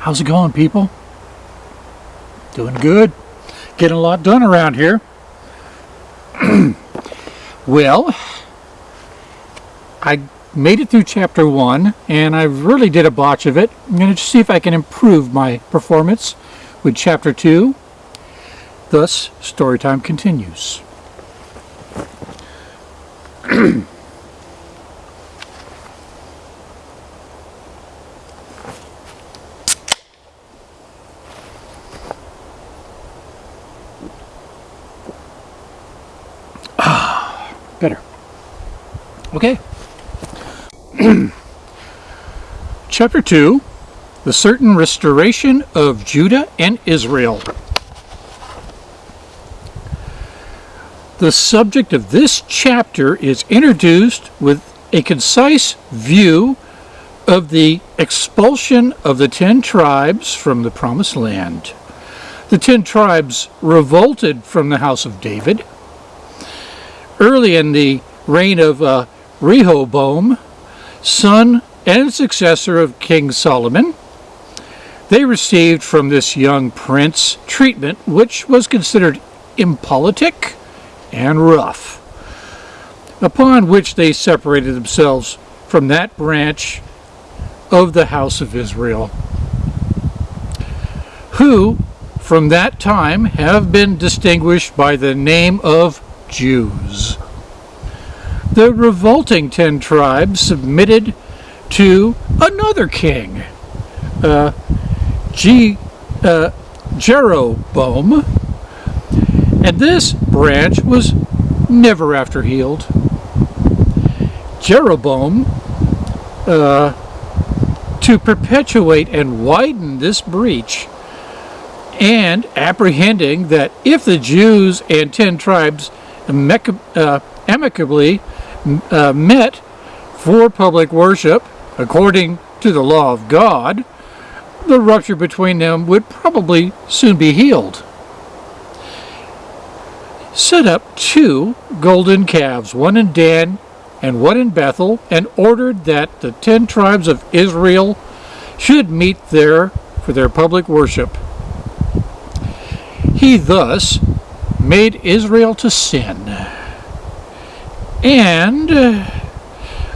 How's it going, people? Doing good. Getting a lot done around here. well, I made it through chapter one, and I really did a botch of it. I'm going to see if I can improve my performance with chapter two. Thus, story time continues. Okay. Chapter 2 The Certain Restoration of Judah and Israel. The subject of this chapter is introduced with a concise view of the expulsion of the ten tribes from the Promised Land. The ten tribes revolted from the house of David early in the reign of uh, Rehoboam, son and successor of King Solomon. They received from this young prince treatment which was considered impolitic and rough, upon which they separated themselves from that branch of the house of Israel, who from that time have been distinguished by the name of Jews. The revolting ten tribes submitted to another king, uh, G, uh, Jeroboam, and this branch was never after healed. Jeroboam, uh, to perpetuate and widen this breach, and apprehending that if the Jews and ten tribes uh, amicably uh, met for public worship according to the law of God, the rupture between them would probably soon be healed. Set up two golden calves, one in Dan and one in Bethel, and ordered that the ten tribes of Israel should meet there for their public worship. He thus made Israel to sin. And uh,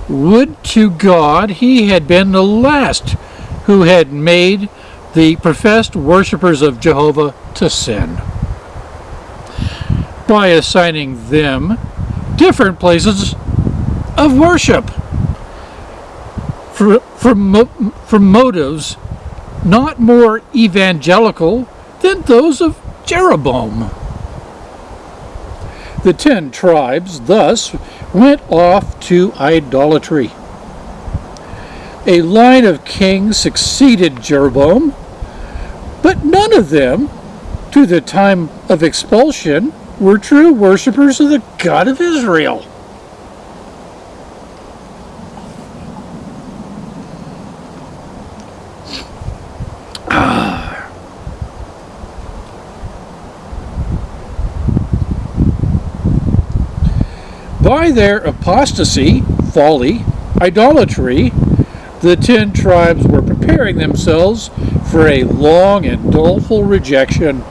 would to God he had been the last who had made the professed worshippers of Jehovah to sin by assigning them different places of worship for, for, for motives not more evangelical than those of Jeroboam. The ten tribes thus went off to idolatry. A line of kings succeeded Jeroboam, but none of them, to the time of expulsion, were true worshippers of the God of Israel. By their apostasy, folly, idolatry, the ten tribes were preparing themselves for a long and doleful rejection.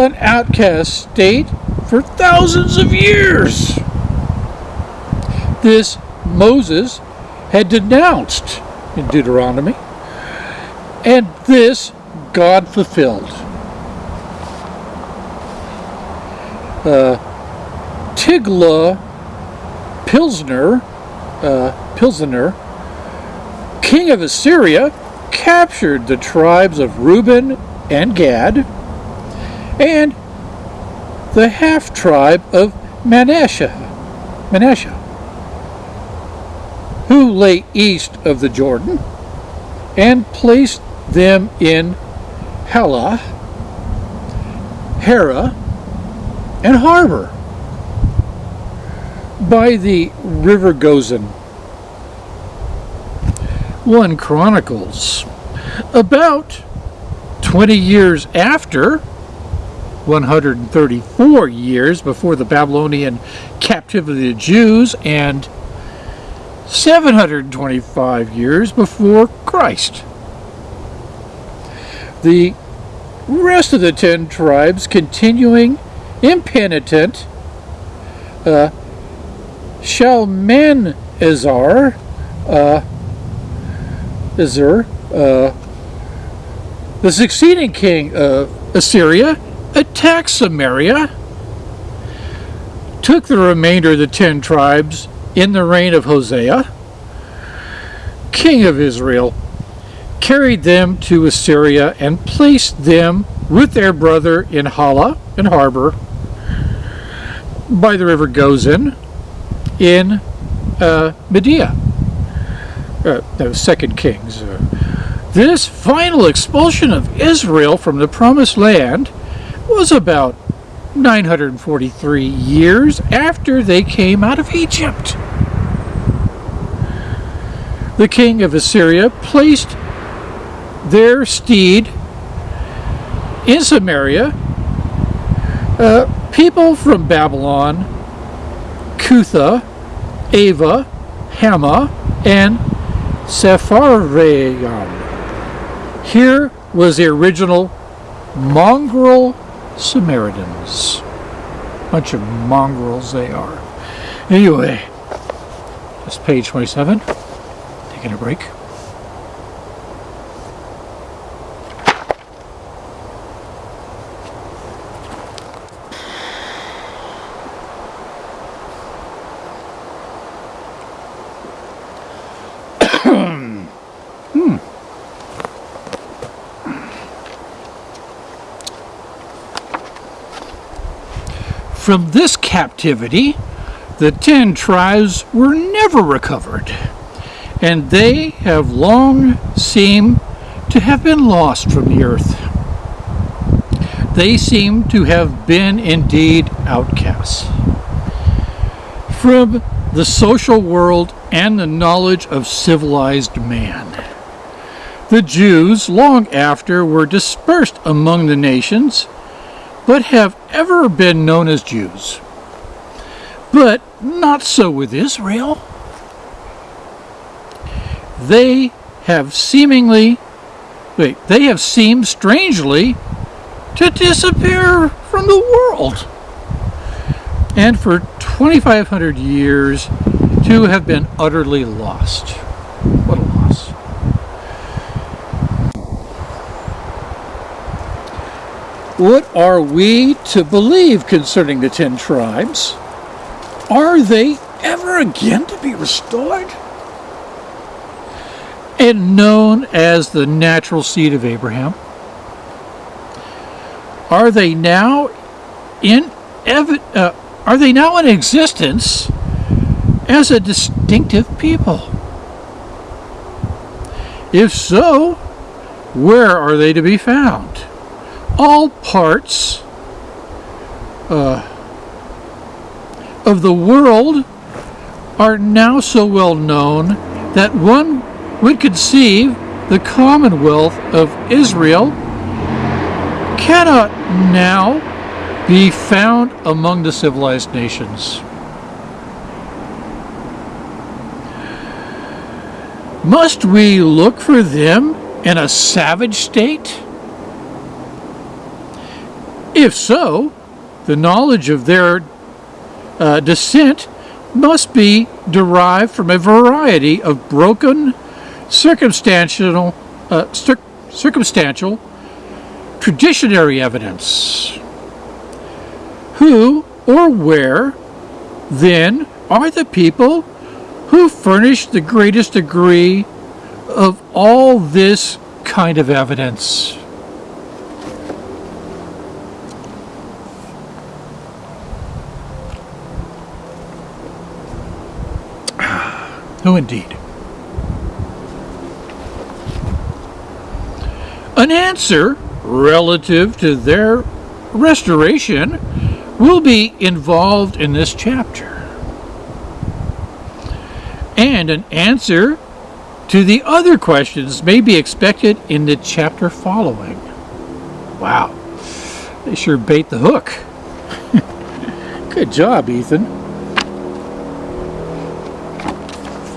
An outcast state for thousands of years. This Moses had denounced in Deuteronomy, and this God fulfilled. Uh, Tiglath Pileser, uh, king of Assyria, captured the tribes of Reuben and Gad, and the half tribe of Manasseh, Manasseh, who lay east of the Jordan, and placed them in Halah, Hara, and Habor by the river Gozan. 1 Chronicles. About 20 years after, 134 years before the Babylonian captivity of the Jews, and 725 years before Christ. the rest of the ten tribes continuing impenitent. Uh, Shalmaneser, uh, uh, the succeeding king of Assyria, attacked Samaria, took the remainder of the ten tribes in the reign of Hosea, king of Israel, carried them to Assyria and placed them with their brother in Halah, in Habor, by the river Gozan, in uh, Media. Uh, no, Second Kings. Uh, this final expulsion of Israel from the Promised Land was about 943 years after they came out of Egypt. The king of Assyria placed their steed in Samaria. Uh, people from Babylon, Cutha, Ava, Hama, and Sepharvaim. Here was the original mongrel Samaritans. Bunch of mongrels they are. Anyway, that's page 27. Taking a break. From this captivity, the ten tribes were never recovered, and they have long seemed to have been lost from the earth. They seem to have been indeed outcasts from the social world and the knowledge of civilized man. The Jews, long after, were dispersed among the nations but have ever been known as Jews. But not so with Israel. They have seemingly, wait, they have seemed strangely to disappear from the world. And for 2,500 years to have been utterly lost. What a What are we to believe concerning the ten tribes? Are they ever again to be restored? And known as the natural seed of Abraham? Are they now in uh, are they now in existence as a distinctive people? If so, where are they to be found? All parts uh, of the world are now so well known that one would conceive the Commonwealth of Israel cannot now be found among the civilized nations. Must we look for them in a savage state? If so, the knowledge of their uh, descent must be derived from a variety of broken circumstantial, uh, circumstantial traditionary evidence. Who or where, then, are the people who furnish the greatest degree of all this kind of evidence? Indeed? An answer relative to their restoration will be involved in this chapter. And an answer to the other questions may be expected in the chapter following. Wow, they sure bait the hook. Good job, Ethan.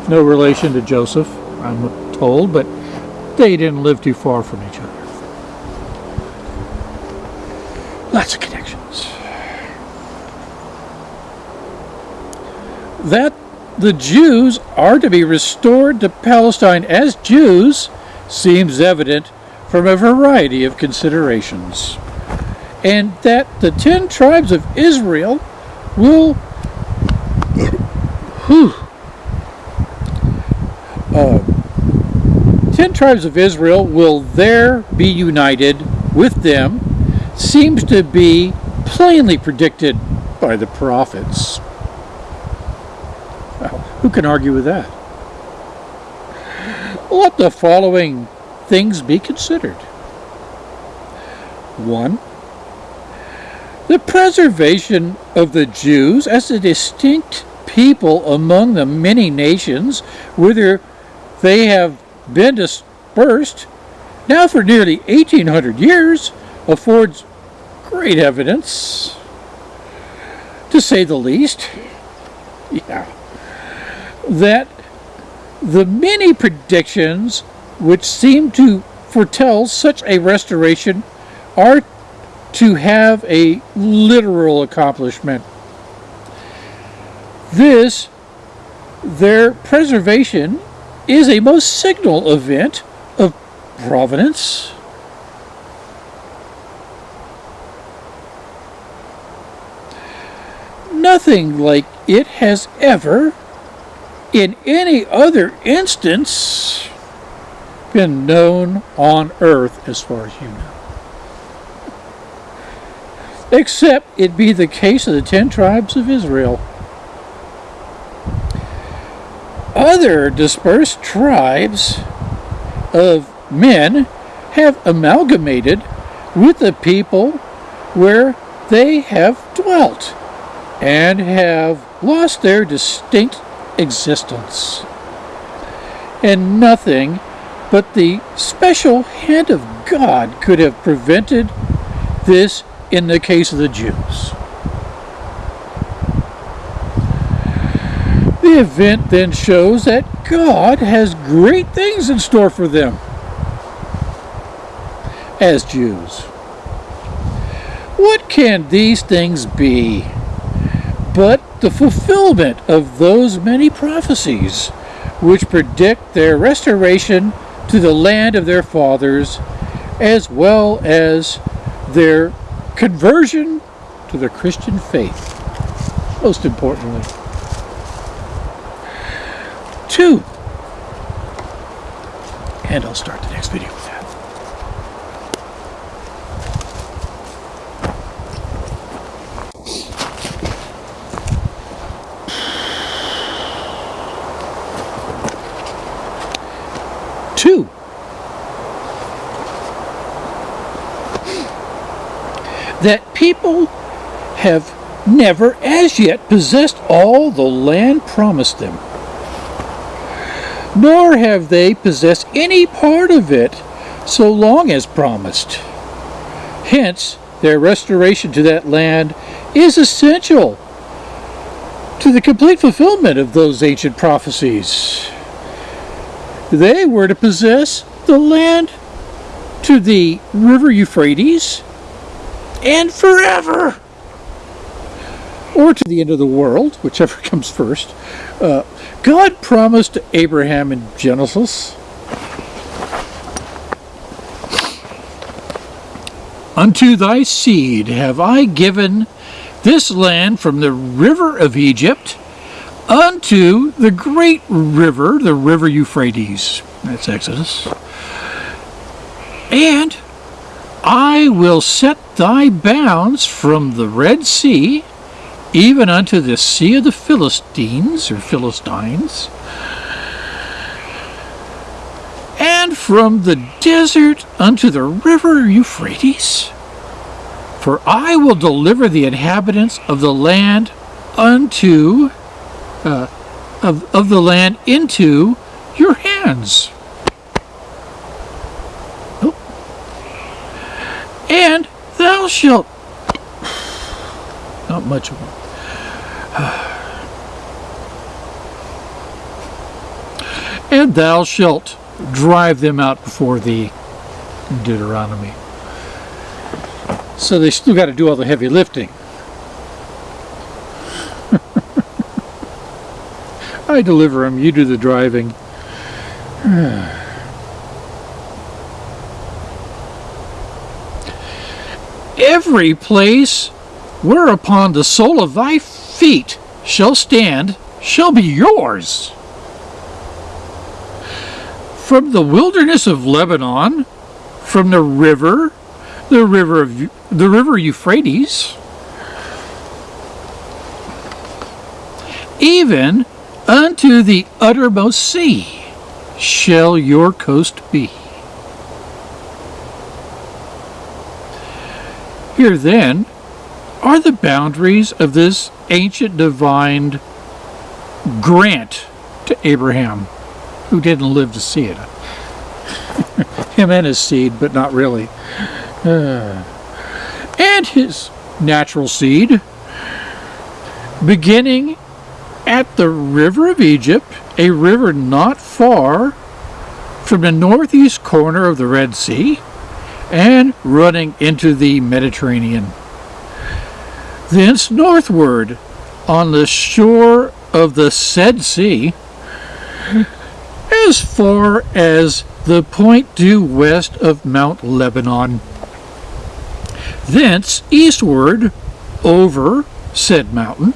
No relation to Joseph, I'm told, but they didn't live too far from each other. Lots of connections. That the Jews are to be restored to Palestine as Jews seems evident from a variety of considerations. And that the ten tribes of Israel will whew, uh, ten tribes of Israel will there be united with them seems to be plainly predicted by the prophets. Who can argue with that? Let the following things be considered. One, the preservation of the Jews as a distinct people among the many nations whither they have been dispersed now for nearly 1800 years affords great evidence, to say the least. Yeah. That the many predictions which seem to foretell such a restoration are to have a literal accomplishment. This, their preservation, is a most signal event of providence. Nothing like it has ever, in any other instance, been known on earth as far as you know. Except it be the case of the ten tribes of Israel. Other dispersed tribes of men have amalgamated with the people where they have dwelt and have lost their distinct existence. And nothing but the special hand of God could have prevented this in the case of the Jews. The event then shows that God has great things in store for them as Jews. What can these things be but the fulfillment of those many prophecies which predict their restoration to the land of their fathers, as well as their conversion to the Christian faith, most importantly. Two, and I'll start the next video with that. Two, that people have never as yet possessed all the land promised them, nor have they possessed any part of it so long as promised. Hence, their restoration to that land is essential to the complete fulfillment of those ancient prophecies. They were to possess the land to the river Euphrates and forever. Or to the end of the world, whichever comes first. Uh, God promised Abraham in Genesis Unto thy seed have I given this land from the river of Egypt unto the great river, the river Euphrates. That's Exodus. And I will set thy bounds from the Red Sea even unto the sea of the Philistines or Philistines, and from the desert unto the river Euphrates. For I will deliver the inhabitants of the land unto uh, of, of the land into your hands. Oh. And thou shalt much of one. and thou shalt drive them out before thee. Deuteronomy. So they still got to do all the heavy lifting. I deliver them, you do the driving. Every place whereupon the sole of thy feet shall stand shall be yours. From the wilderness of Lebanon, from the river, the river of the river Euphrates, even unto the uttermost sea shall your coast be. Here then are the boundaries of this ancient divine grant to Abraham, who didn't live to see it. Him and his seed, but not really. Uh, and his natural seed, beginning at the river of Egypt, a river not far from the northeast corner of the Red Sea, and running into the Mediterranean. Thence northward on the shore of the said sea, as far as the point due west of Mount Lebanon. Thence eastward over said mountain,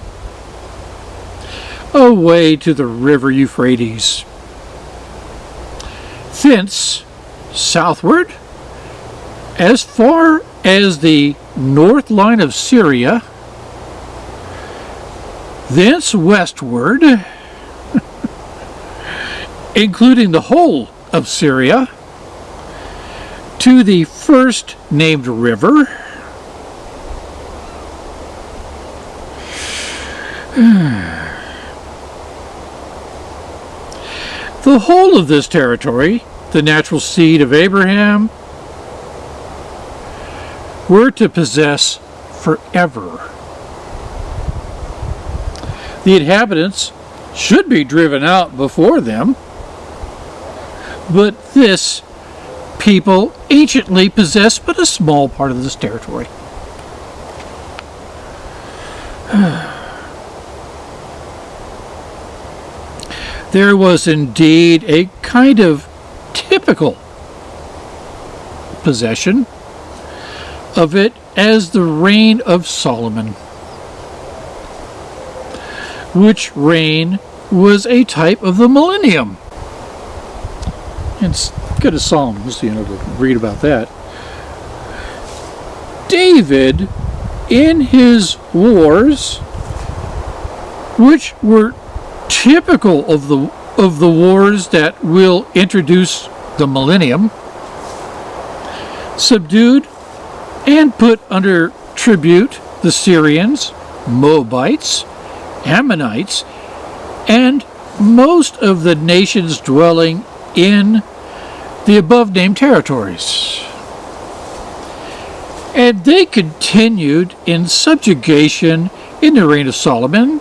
away to the river Euphrates. Thence southward as far as the north line of Syria, thence westward, including the whole of Syria, to the first named river, the whole of this territory, the natural seed of Abraham, were to possess forever. The inhabitants should be driven out before them, but this people anciently possessed but a small part of this territory. there was indeed a kind of typical possession of it as the reign of Solomon, which reign was a type of the millennium. And go to Psalms, you know, to read about that. David, in his wars, which were typical of the of the wars that will introduce the millennium, subdued and put under tribute the Syrians, Moabites, Ammonites, and most of the nations dwelling in the above named territories. And they continued in subjugation in the reign of Solomon,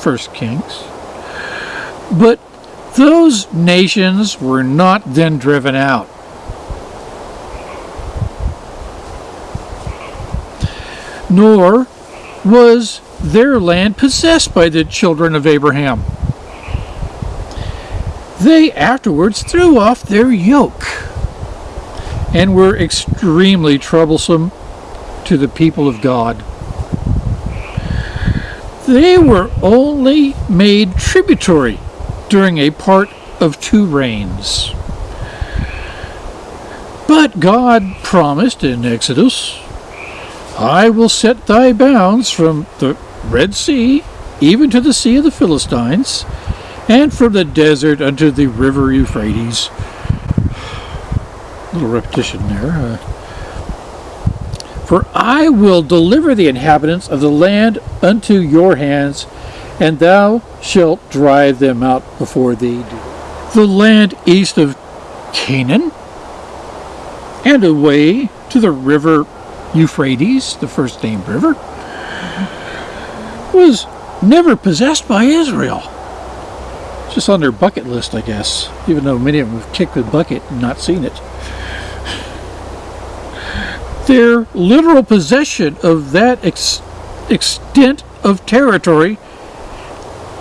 First Kings. But those nations were not then driven out. nor was their land possessed by the children of Abraham. They afterwards threw off their yoke and were extremely troublesome to the people of God. They were only made tributary during a part of two reigns. But God promised in Exodus I will set thy bounds from the Red Sea even to the Sea of the Philistines, and from the desert unto the river Euphrates. A little repetition there. Uh, For I will deliver the inhabitants of the land unto your hands, and thou shalt drive them out before thee. The land east of Canaan, and away to the river Euphrates, the first named river, was never possessed by Israel. Just on their bucket list, I guess, even though many of them have kicked the bucket and not seen it. their literal possession of that ex- extent of territory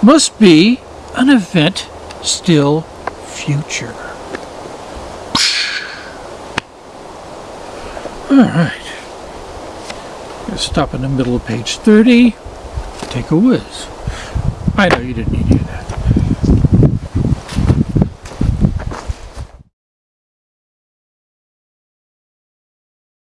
must be an event still future. All right. Stop in the middle of page 30. Take a whiz. I know you didn't need to do that.